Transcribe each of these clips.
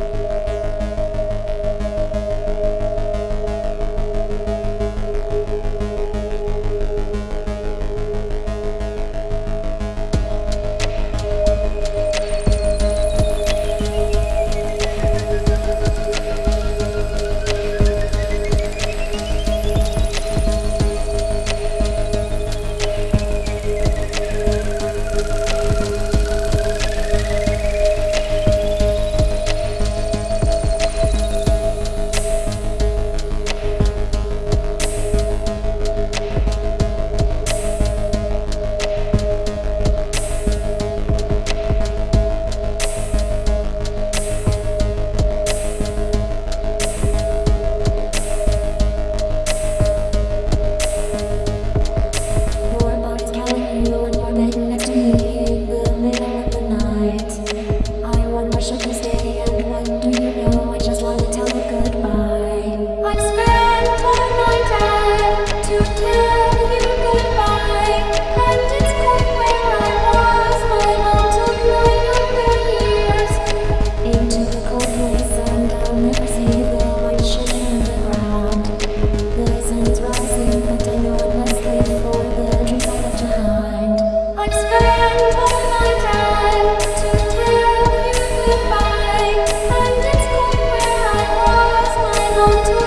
you.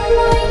my